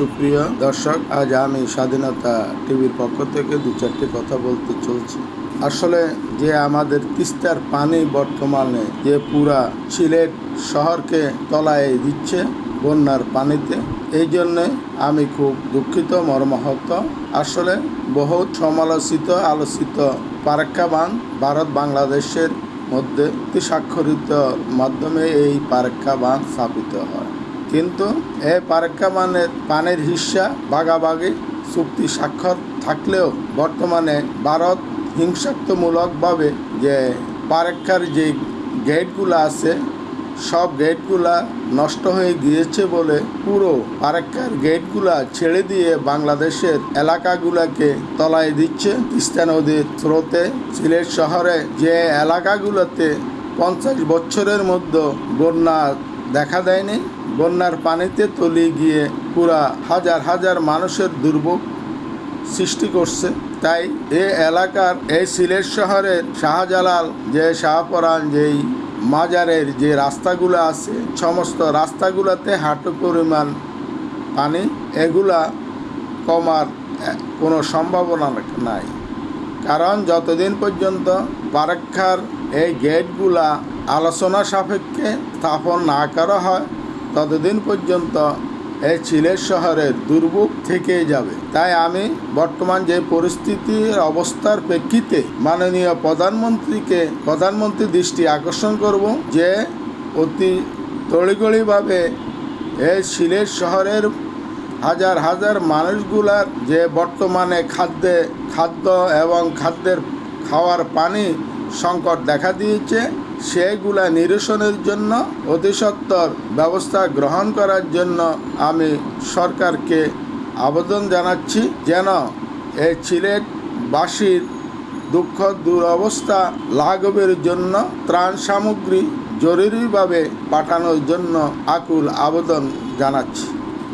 সুপ্রিয় দর্শক, আজ আমি স্বাধীনতা টিভির পক্ষ থেকে দু চারটি কথা বলতে চলছি। আসলে যে আমাদের তিস্তার পানি বর্তমানে যে পুরা সিলেট শহরকে তলায় দিচ্ছে বন্যার পানিতে, এই জন্যে আমি খুব দুঃখিত, মর্মাহত। আসলে বহুত সমালোচিত, আলোচিত পারাক্কা বাঁধ ভারত বাংলাদেশের মধ্যে স্বাক্ষরিত মাধ্যমে এই পারাক্কা বাঁধ স্থাপিত হয়। কিন্তু এ পারাক্কা বাঁধের পানির হিস্সা ভাগাভাগি চুক্তি স্বাক্ষর থাকলেও বর্তমানে ভারত হিংসাত্মমূলকভাবে যে পারাক্কার যে গেটগুলো আছে, সব গেটগুলা নষ্ট হয়ে গিয়েছে বলে পুরো পারাক্কার গেটগুলা ছেড়ে দিয়ে বাংলাদেশের এলাকাগুলাকে তলায় দিচ্ছে। তিস্তা নদীর স্রোতে সিলেট শহরে যে এলাকাগুলোতে পঞ্চাশ বছরের মধ্যে বন্যা দেখা দেয়নি বন্যার পানিতে তলিয়ে গিয়ে পুরা হাজার হাজার মানুষের দুর্ভোগ সৃষ্টি করছে। তাই এ এলাকার, এই সিলেট শহরের শাহজালাল, যে শাহপরান, যেই মাজারের যে রাস্তাগুলো আছে, সমস্ত রাস্তাগুলোতে হাঁটু পরিমাণ পানি, এগুলা কমার কোনো সম্ভাবনা নাই। কারণ যতদিন পর্যন্ত পারাক্ষার এই গেটগুলা আলোচনা সাপেক্ষে স্থাপন না করা হয় ততদিন পর্যন্ত এই সিলেট শহরের দুর্ভোগ থেকেই যাবে। তাই আমি বর্তমান যে পরিস্থিতির অবস্থার প্রেক্ষিতে মাননীয় প্রধানমন্ত্রীকে, প্রধানমন্ত্রী দৃষ্টি আকর্ষণ করব যে অতি তড়িগড়িভাবে এই সিলেট শহরের হাজার হাজার মানুষগুলার যে বর্তমানে খাদ্যে, খাদ্য এবং খাদ্যের খাওয়ার পানি সংকট দেখা দিয়েছে সেগুলা নিরসনের জন্য অতিসত্বর ব্যবস্থা গ্রহণ করার জন্য আমি সরকারকে আবেদন জানাচ্ছি যেন এই সিলেটবাসীর দুঃখ দুরবস্থা লাঘবের জন্য ত্রাণ সামগ্রী জরুরিভাবে পাঠানোর জন্য আকুল আবেদন জানাচ্ছি।